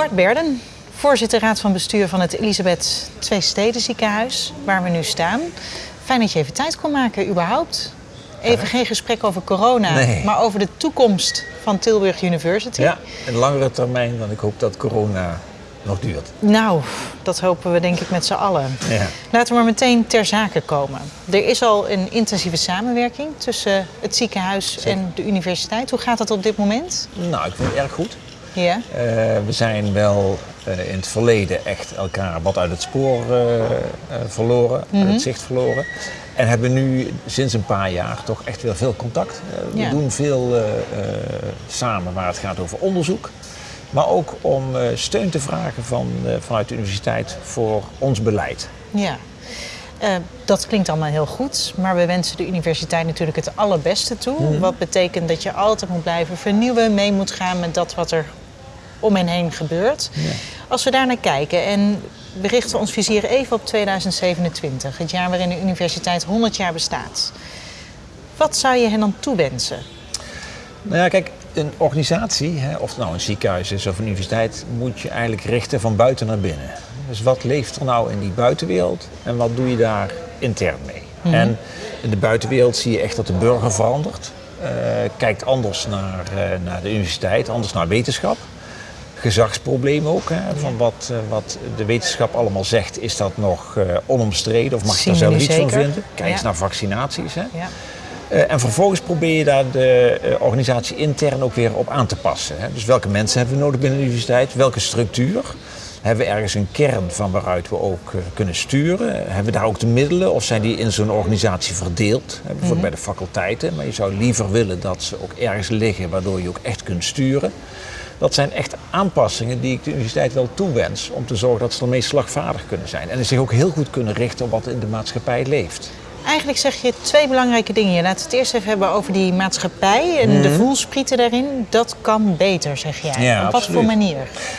Bart Berden, voorzitter raad van bestuur van het Elisabeth Twee Steden ziekenhuis, waar we nu staan. Fijn dat je even tijd kon maken, überhaupt. Even geen gesprek over corona, Nee. maar over de toekomst van Tilburg University. Ja, een langere termijn dan ik hoop dat corona nog duurt. Nou, dat hopen we denk ik met z'n allen. Ja. Laten we maar meteen ter zake komen. Er is al een intensieve samenwerking tussen het ziekenhuis en de universiteit. Hoe gaat dat op dit moment? Nou, ik vind het erg goed. Ja. Eh, we zijn wel eh, in het verleden echt elkaar wat uit het spoor eh, verloren, uit het zicht verloren. En hebben nu sinds een paar jaar toch echt weer veel contact. We doen veel samen waar het gaat over onderzoek. Maar ook om steun te vragen van, vanuit de universiteit voor ons beleid. Ja. Dat klinkt allemaal heel goed, maar we wensen de universiteit natuurlijk het allerbeste toe. Wat betekent dat je altijd moet blijven vernieuwen, mee moet gaan met dat wat er om en heen gebeurt. Als we daar naar kijken en we richten ons vizier even op 2027, het jaar waarin de universiteit 100 jaar bestaat. Wat zou je hen dan toewensen? Nou ja, kijk, een organisatie, hè, of het nou een ziekenhuis is of een universiteit, moet je eigenlijk richten van buiten naar binnen. Dus wat leeft er nou in die buitenwereld en wat doe je daar intern mee? En in de buitenwereld zie je echt dat de burger verandert. eh, kijkt anders naar, eh, naar de universiteit, anders naar wetenschap. Gezagsprobleem ook. Hè, van wat, eh, wat de wetenschap allemaal zegt, is dat nog eh, onomstreden of mag je daar zelf iets van vinden? Kijk eens Ja. naar vaccinaties. Hè. Ja. Eh, en vervolgens probeer je daar de organisatie intern ook weer op aan te passen. Hè. Dus welke mensen hebben we nodig binnen de universiteit? Welke structuur? Hebben we ergens een kern van waaruit we ook kunnen sturen? Hebben we daar ook de middelen of zijn die in zo'n organisatie verdeeld? Bijvoorbeeld bij de faculteiten. Maar je zou liever willen dat ze ook ergens liggen waardoor je ook echt kunt sturen. Dat zijn echt aanpassingen die ik de universiteit wel toewens om te zorgen dat ze ermee slagvaardig kunnen zijn. En zich ook heel goed kunnen richten op wat in de maatschappij leeft. Eigenlijk zeg je twee belangrijke dingen. Je laat het eerst even hebben over die maatschappij en de voelsprieten daarin. Dat kan beter, zeg jij. Mhm. Ja, Op wat absoluut. voor manier?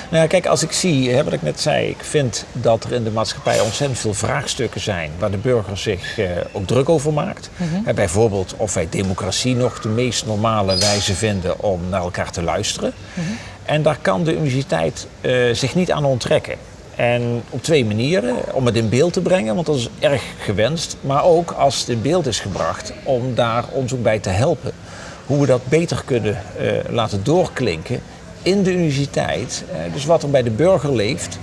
Nou ja, kijk, als ik zie, hè, wat ik net zei, ik vind dat er in de maatschappij ontzettend veel vraagstukken zijn waar de burger zich eh, ook druk over maakt. Hè, bijvoorbeeld of wij democratie nog de meest normale wijze vinden om naar elkaar te luisteren. En daar kan de universiteit eh, zich niet aan onttrekken. En op twee manieren. Om het in beeld te brengen, want dat is erg gewenst. Maar ook als het in beeld is gebracht, om daar ook bij te helpen. Hoe we dat beter kunnen eh, laten doorklinken in de universiteit. Eh, dus wat er bij de burger leeft,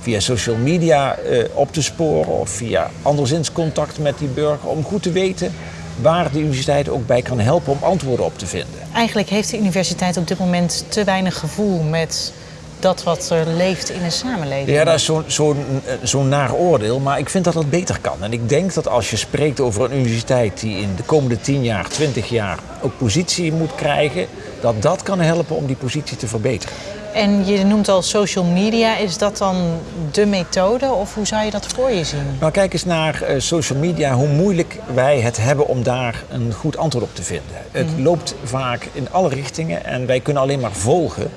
via social media op te sporen of via anderszins contact met die burger. Om goed te weten waar de universiteit ook bij kan helpen om antwoorden op te vinden. Eigenlijk heeft de universiteit op dit moment te weinig gevoel met dat wat er leeft in een samenleving. Ja, dat is zo'n zo'n zo'n naar oordeel, maar ik vind dat dat beter kan. En ik denk dat als je spreekt over een universiteit die in de komende 10 jaar, 20 jaar ook positie moet krijgen, dat dat kan helpen om die positie te verbeteren. En je noemt al social media. Is dat dan de methode of hoe zou je dat voor je zien? Nou, kijk eens naar eh, social media, hoe moeilijk wij het hebben om daar een goed antwoord op te vinden. Het loopt vaak in alle richtingen en wij kunnen alleen maar volgen.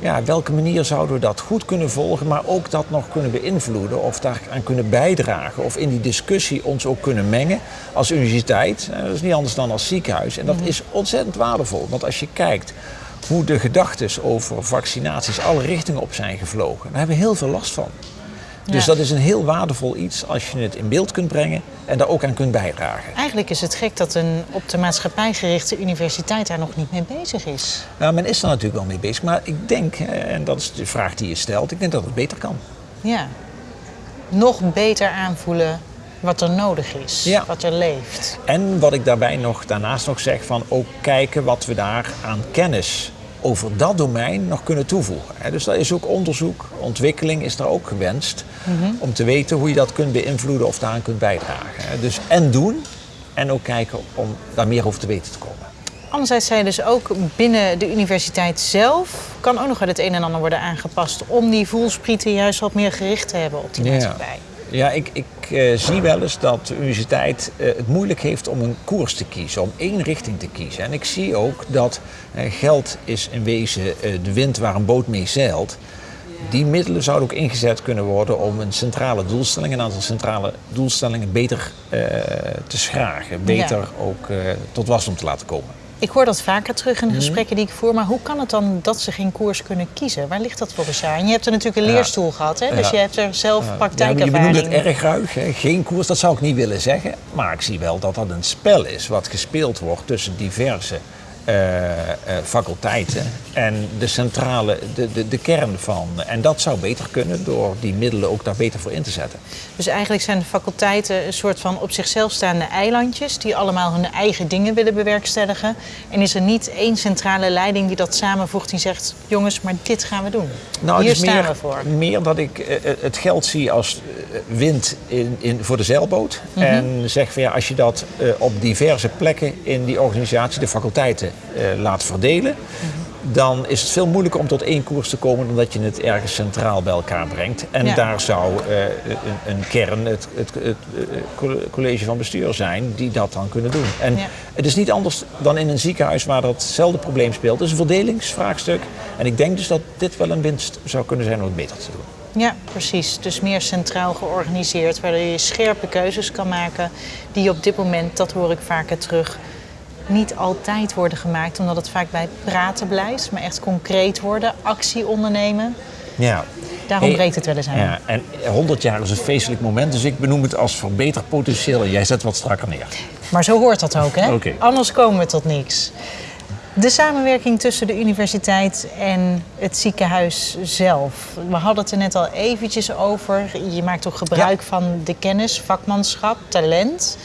Ja, welke manier zouden we dat goed kunnen volgen, maar ook dat nog kunnen beïnvloeden of daaraan kunnen bijdragen of in die discussie ons ook kunnen mengen als universiteit. Eh, Dat is niet anders dan als ziekenhuis en dat is ontzettend waardevol, want als je kijkt hoe de gedachten over vaccinaties alle richtingen op zijn gevlogen, daar hebben we heel veel last van. Dus dat is een heel waardevol iets als je het in beeld kunt brengen en daar ook aan kunt bijdragen. Eigenlijk is het gek dat een op de maatschappij gerichte universiteit daar nog niet mee bezig is. Nou, men is er natuurlijk wel mee bezig, maar ik denk, eh, en dat is de vraag die je stelt, ik denk dat het beter kan. Ja. Nog beter aanvoelen wat er nodig is, Ja. wat er leeft. En wat ik daarbij nog daarnaast nog zeg, van ook kijken wat we daar aan kennis over dat domein nog kunnen toevoegen. Dus daar is ook onderzoek, ontwikkeling is daar ook gewenst. Om te weten hoe je dat kunt beïnvloeden of daaraan kunt bijdragen. Dus en doen en ook kijken om daar meer over te weten te komen. Anderzijds zei je dus ook binnen de universiteit zelf kan ook nog wel het een en ander worden aangepast om die voelsprieten juist wat meer gericht te hebben op die maatschappij. Ja, ik, ik eh, zie wel eens dat de universiteit eh, het moeilijk heeft om een koers te kiezen, om één richting te kiezen. En ik zie ook dat eh, geld is in wezen de wind waar een boot mee zeilt. Die middelen zouden ook ingezet kunnen worden om een centrale doelstelling, een aantal centrale doelstellingen beter te schragen, beter ook tot wasdom te laten komen. Ik hoor dat vaker terug in de Mhm. gesprekken die ik voer, maar hoe kan het dan dat ze geen koers kunnen kiezen? Waar ligt dat volgens jou? En je hebt er natuurlijk een Ja. leerstoel gehad, hè? dus Ja. je hebt er zelf Ja, je praktijkervaring. benoemt het erg ruig, hè? geen koers, dat zou ik niet willen zeggen. Maar ik zie wel dat dat een spel is wat gespeeld wordt tussen diverse eh, eh, faculteiten en de centrale, de, de, de kern van. En dat zou beter kunnen door die middelen ook daar beter voor in te zetten. Dus eigenlijk zijn de faculteiten een soort van op zichzelf staande eilandjes die allemaal hun eigen dingen willen bewerkstelligen. En is er niet één centrale leiding die dat samenvoegt die zegt: jongens, maar dit gaan we doen. Nou, Hier staan meer, we voor. meer dat ik eh, eh, het geld zie als eh, wind in, in, voor de zeilboot. Mhm. En zeg van ja, als je dat op diverse plekken in die organisatie, de faculteiten, laat verdelen. Mhm. Dan is het veel moeilijker om tot één koers te komen dan dat je het ergens centraal bij elkaar brengt. En Ja. daar zou eh, een, een kern, het, het, het, eh, coll- college van bestuur zijn, die dat dan kunnen doen. En Ja. het is niet anders dan in een ziekenhuis waar datzelfde probleem speelt. Het is een verdelingsvraagstuk. En ik denk dus dat dit wel een winst zou kunnen zijn om het beter te doen. Ja, precies. Dus meer centraal georganiseerd, waardoor je scherpe keuzes kan maken die op dit moment, dat hoor ik vaker terug, niet altijd worden gemaakt, omdat het vaak bij praten blijft, maar echt concreet worden, actie ondernemen. Ja. Daarom Hey, breekt het wel eens aan. Ja, en 100 jaar is een feestelijk moment, dus ik benoem het als verbeterpotentieel en jij zet wat strakker neer. Maar zo hoort dat ook, hè? Anders komen we tot niks. De samenwerking tussen de universiteit en het ziekenhuis zelf. We hadden het er net al eventjes over. Je maakt toch gebruik van de kennis, vakmanschap, talent.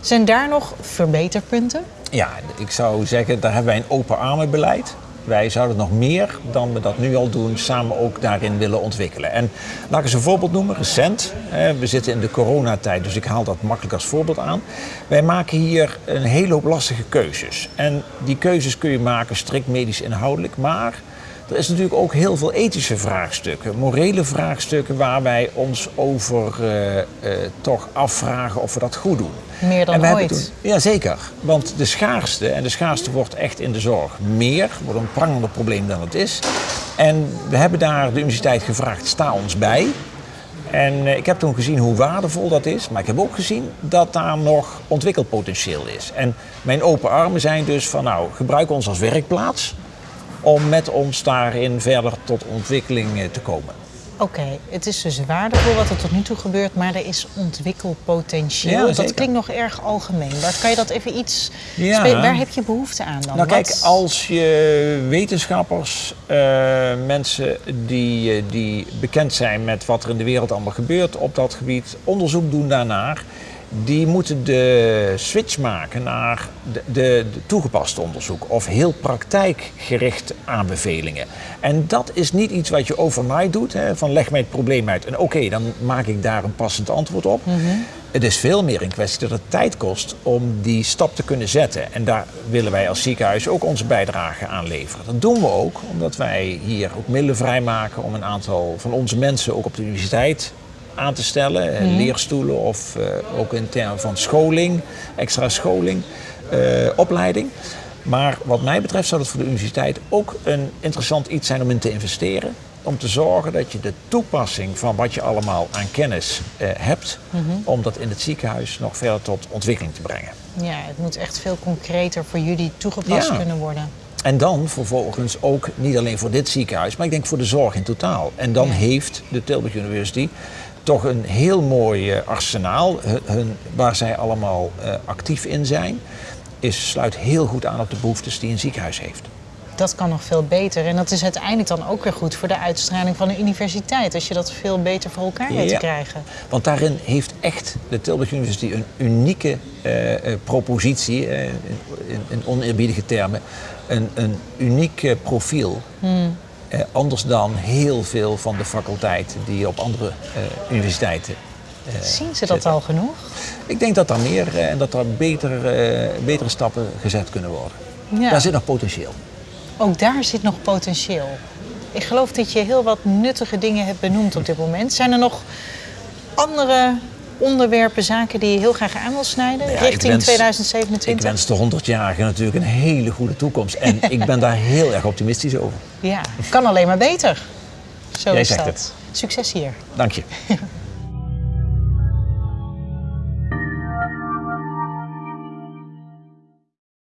Zijn daar nog verbeterpunten? Ja, ik zou zeggen, daar hebben wij een open armenbeleid. Wij zouden nog meer dan we dat nu al doen, samen ook daarin willen ontwikkelen. En laat ik eens een voorbeeld noemen, recent. We zitten in de coronatijd, dus ik haal dat makkelijk als voorbeeld aan. Wij maken hier een hele hoop lastige keuzes. En die keuzes kun je maken strikt medisch inhoudelijk, maar er is natuurlijk ook heel veel ethische vraagstukken, morele vraagstukken waar wij ons over eh, eh, toch afvragen of we dat goed doen. Meer dan En ooit. toen- ja, zeker. Want de schaarste, en de schaarste wordt echt in de zorg meer, wordt een prangender probleem dan het is. En we hebben daar de universiteit gevraagd, sta ons bij. En eh, ik heb toen gezien hoe waardevol dat is, maar ik heb ook gezien dat daar nog ontwikkelpotentieel is. En mijn open armen zijn dus van, nou, gebruik ons als werkplaats om met ons daarin verder tot ontwikkeling eh, te komen. Oké, het is dus waardevol wat er tot nu toe gebeurt, maar er is ontwikkelpotentieel. Ja, dat klinkt nog erg algemeen. Bart, kan je dat even iets... Ja. Waar heb je behoefte aan dan? Nou kijk, als je wetenschappers, eh, mensen die, eh, die bekend zijn met wat er in de wereld allemaal gebeurt op dat gebied, onderzoek doen daarnaar, die moeten de switch maken naar de, de, de toegepaste onderzoek of heel praktijkgericht aanbevelingen. En dat is niet iets wat je overnight doet, hè, van leg mij het probleem uit en oké, dan maak ik daar een passend antwoord op. Het is veel meer een kwestie dat het tijd kost om die stap te kunnen zetten. En daar willen wij als ziekenhuis ook onze bijdrage aan leveren. Dat doen we ook, omdat wij hier ook middelen vrijmaken om een aantal van onze mensen ook op de universiteit aan te stellen. eh, Leerstoelen of eh, ook in termen van scholing, extra scholing, eh, opleiding. Maar wat mij betreft zou het voor de universiteit ook een interessant iets zijn om in te investeren. Om te zorgen dat je de toepassing van wat je allemaal aan kennis eh, hebt, om dat in het ziekenhuis nog verder tot ontwikkeling te brengen. Ja, het moet echt veel concreter voor jullie toegepast Ja. kunnen worden. En dan vervolgens ook niet alleen voor dit ziekenhuis, maar ik denk voor de zorg in totaal. En dan Ja. heeft de Tilburg University toch een heel mooi eh, arsenaal hun, hun- waar zij allemaal eh, actief in zijn. Is, sluit heel goed aan op de behoeftes die een ziekenhuis heeft. Dat kan nog veel beter. En dat is uiteindelijk dan ook weer goed voor de uitstraling van de universiteit. Als je dat veel beter voor elkaar weet te krijgen. Want daarin heeft echt de Tilburg University een unieke eh, propositie, in, in, oneerbiedige termen, een, een uniek profiel. Eh, anders dan heel veel van de faculteiten die op andere eh, universiteiten. eh, Zien ze dat zitten. al genoeg? Ik denk dat daar meer eh, en dat er beter, eh, betere stappen gezet kunnen worden. Ja. Daar zit nog potentieel. Ook daar zit nog potentieel. Ik geloof dat je heel wat nuttige dingen hebt benoemd op dit moment. Zijn er nog andere onderwerpen, zaken die je heel graag aan wil snijden Ja, richting wens- 2027? Ik wens de 100-jarigen natuurlijk een hele goede toekomst. En ik ben daar heel erg optimistisch over. Ja, kan alleen maar beter. Zo Jij is zegt dat. het. Succes hier. Dank je.